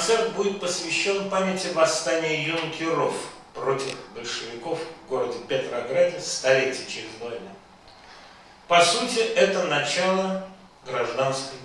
Концерт будет посвящен памяти восстания юнкеров против большевиков в городе Петрограде столетие через два дня. По сути, это начало гражданской.